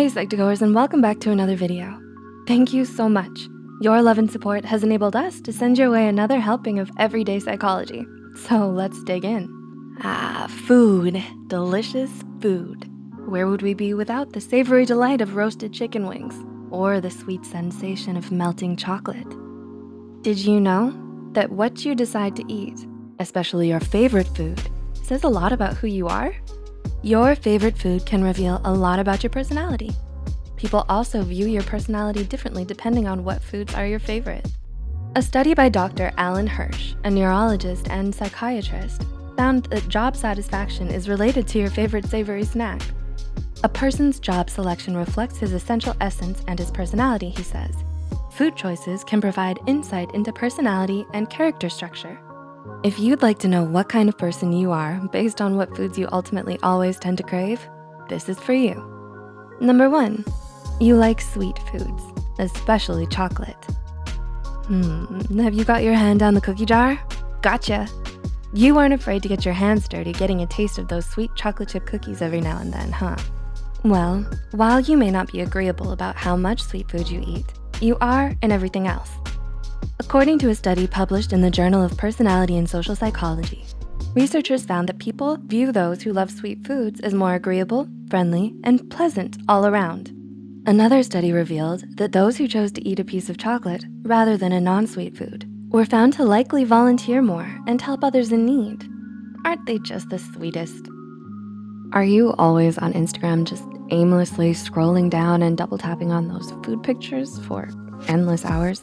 Hey Psych2Goers and welcome back to another video. Thank you so much. Your love and support has enabled us to send your way another helping of everyday psychology. So let's dig in. Ah, food, delicious food. Where would we be without the savory delight of roasted chicken wings or the sweet sensation of melting chocolate? Did you know that what you decide to eat, especially your favorite food, says a lot about who you are? Your favorite food can reveal a lot about your personality. People also view your personality differently depending on what foods are your favorite. A study by Dr. Alan Hirsch, a neurologist and psychiatrist, found that job satisfaction is related to your favorite savory snack. A person's job selection reflects his essential essence and his personality, he says. Food choices can provide insight into personality and character structure. If you'd like to know what kind of person you are based on what foods you ultimately always tend to crave, this is for you. Number one, you like sweet foods, especially chocolate. Hmm, have you got your hand down the cookie jar? Gotcha. You aren't afraid to get your hands dirty getting a taste of those sweet chocolate chip cookies every now and then, huh? Well, while you may not be agreeable about how much sweet food you eat, you are in everything else. According to a study published in the Journal of Personality and Social Psychology, researchers found that people view those who love sweet foods as more agreeable, friendly, and pleasant all around. Another study revealed that those who chose to eat a piece of chocolate rather than a non-sweet food were found to likely volunteer more and help others in need. Aren't they just the sweetest? Are you always on Instagram just aimlessly scrolling down and double tapping on those food pictures for endless hours?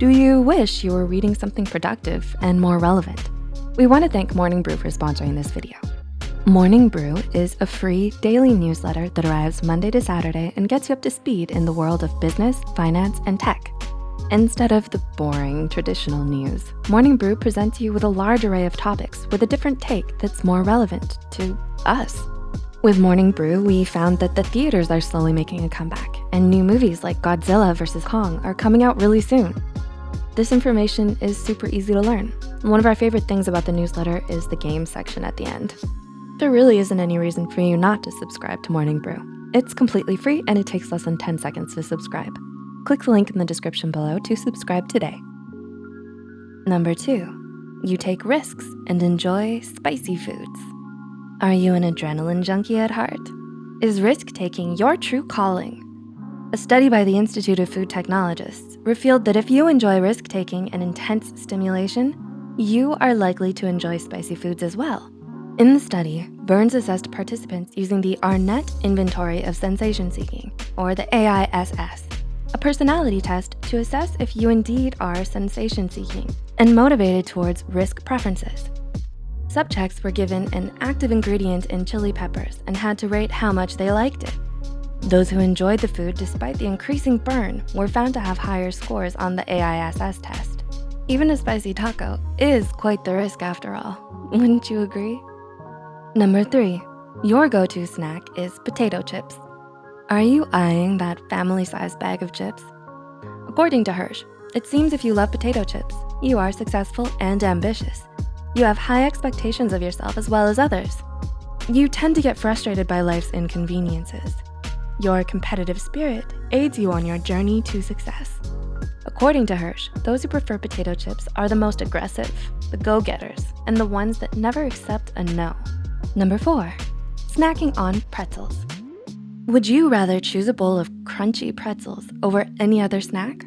Do you wish you were reading something productive and more relevant? We wanna thank Morning Brew for sponsoring this video. Morning Brew is a free daily newsletter that arrives Monday to Saturday and gets you up to speed in the world of business, finance, and tech. Instead of the boring traditional news, Morning Brew presents you with a large array of topics with a different take that's more relevant to us. With Morning Brew, we found that the theaters are slowly making a comeback and new movies like Godzilla vs. Kong are coming out really soon. This information is super easy to learn. One of our favorite things about the newsletter is the game section at the end. There really isn't any reason for you not to subscribe to Morning Brew. It's completely free and it takes less than 10 seconds to subscribe. Click the link in the description below to subscribe today. Number two, you take risks and enjoy spicy foods. Are you an adrenaline junkie at heart? Is risk-taking your true calling? A study by the Institute of Food Technologists revealed that if you enjoy risk-taking and intense stimulation, you are likely to enjoy spicy foods as well. In the study, Byrnes assessed participants using the Arnett Inventory of Sensation Seeking, or the AISS, a personality test to assess if you indeed are sensation seeking and motivated towards risk preferences. Subjects were given an active ingredient in chili peppers and had to rate how much they liked it. Those who enjoyed the food despite the increasing burn were found to have higher scores on the AISS test. Even a spicy taco is quite the risk after all, wouldn't you agree? Number three, your go-to snack is potato chips. Are you eyeing that family-sized bag of chips? According to Hirsch, it seems if you love potato chips, you are successful and ambitious. You have high expectations of yourself as well as others. You tend to get frustrated by life's inconveniences. Your competitive spirit aids you on your journey to success. According to Hirsch, those who prefer potato chips are the most aggressive, the go-getters, and the ones that never accept a no. Number four, snacking on pretzels. Would you rather choose a bowl of crunchy pretzels over any other snack?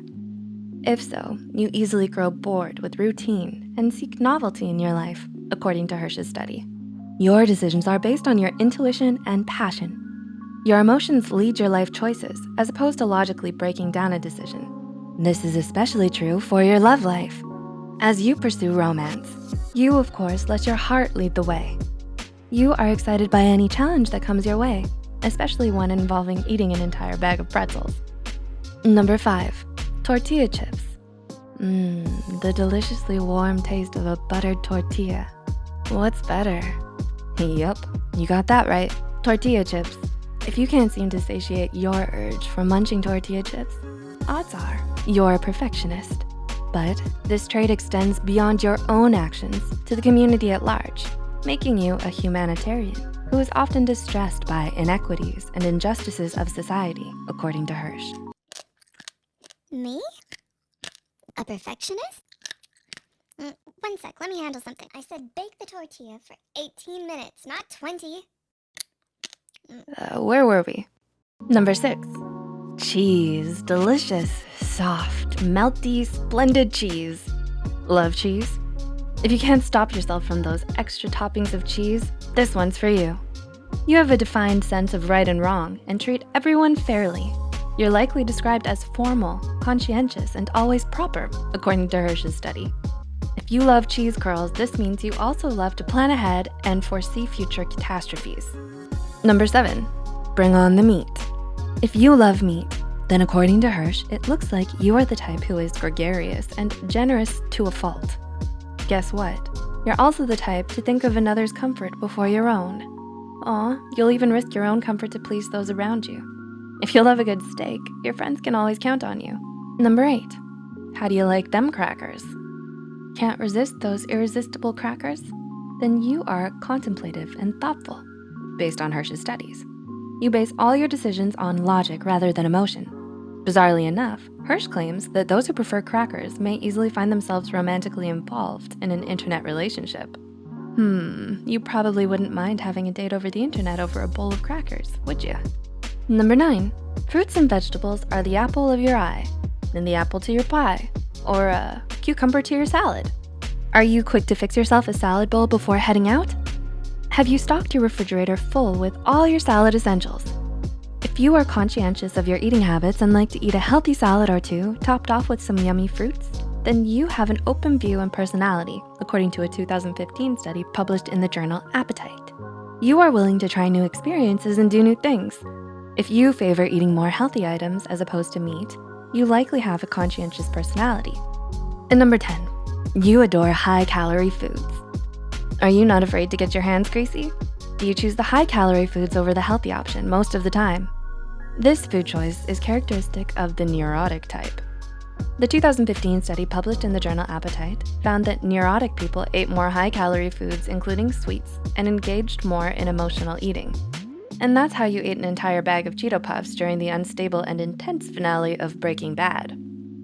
If so, you easily grow bored with routine and seek novelty in your life, according to Hirsch's study. Your decisions are based on your intuition and passion, your emotions lead your life choices as opposed to logically breaking down a decision. This is especially true for your love life. As you pursue romance, you of course let your heart lead the way. You are excited by any challenge that comes your way, especially one involving eating an entire bag of pretzels. Number five, tortilla chips. Mmm, the deliciously warm taste of a buttered tortilla. What's better? Yep, you got that right, tortilla chips. If you can't seem to satiate your urge for munching tortilla chips, odds are you're a perfectionist. But this trait extends beyond your own actions to the community at large, making you a humanitarian. who is often distressed by inequities and injustices of society, according to Hirsch. Me? A perfectionist? Mm, one sec, let me handle something. I said bake the tortilla for 18 minutes, not 20. Uh, where were we? Number six, cheese. Delicious, soft, melty, splendid cheese. Love cheese? If you can't stop yourself from those extra toppings of cheese, this one's for you. You have a defined sense of right and wrong and treat everyone fairly. You're likely described as formal, conscientious, and always proper, according to Hirsch's study. If you love cheese curls, this means you also love to plan ahead and foresee future catastrophes. Number seven, bring on the meat. If you love meat, then according to Hirsch, it looks like you are the type who is gregarious and generous to a fault. Guess what? You're also the type to think of another's comfort before your own. Aw, you'll even risk your own comfort to please those around you. If you love a good steak, your friends can always count on you. Number eight, how do you like them crackers? Can't resist those irresistible crackers? Then you are contemplative and thoughtful, based on Hirsch's studies. You base all your decisions on logic rather than emotion. Bizarrely enough, Hirsch claims that those who prefer crackers may easily find themselves romantically involved in an internet relationship. Hmm, you probably wouldn't mind having a date over the internet over a bowl of crackers, would you? Number nine, fruits and vegetables are the apple of your eye, and the apple to your pie, or a cucumber to your salad. Are you quick to fix yourself a salad bowl before heading out? Have you stocked your refrigerator full with all your salad essentials? If you are conscientious of your eating habits and like to eat a healthy salad or two, topped off with some yummy fruits, then you have an open view and personality, according to a 2015 study published in the journal Appetite. You are willing to try new experiences and do new things, if you favor eating more healthy items as opposed to meat, you likely have a conscientious personality. And number 10, you adore high calorie foods. Are you not afraid to get your hands greasy? Do you choose the high calorie foods over the healthy option most of the time? This food choice is characteristic of the neurotic type. The 2015 study published in the journal Appetite found that neurotic people ate more high calorie foods, including sweets, and engaged more in emotional eating. And that's how you ate an entire bag of Cheeto Puffs during the unstable and intense finale of Breaking Bad.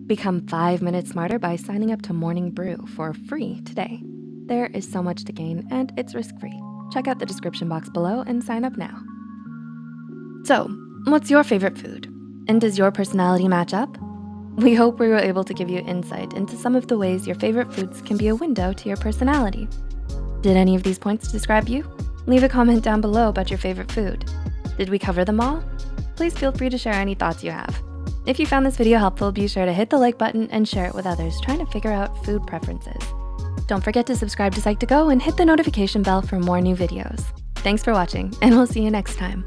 Become five minutes smarter by signing up to Morning Brew for free today. There is so much to gain and it's risk-free. Check out the description box below and sign up now. So, what's your favorite food? And does your personality match up? We hope we were able to give you insight into some of the ways your favorite foods can be a window to your personality. Did any of these points describe you? Leave a comment down below about your favorite food. Did we cover them all? Please feel free to share any thoughts you have. If you found this video helpful, be sure to hit the like button and share it with others trying to figure out food preferences. Don't forget to subscribe to Psych2Go and hit the notification bell for more new videos. Thanks for watching, and we'll see you next time.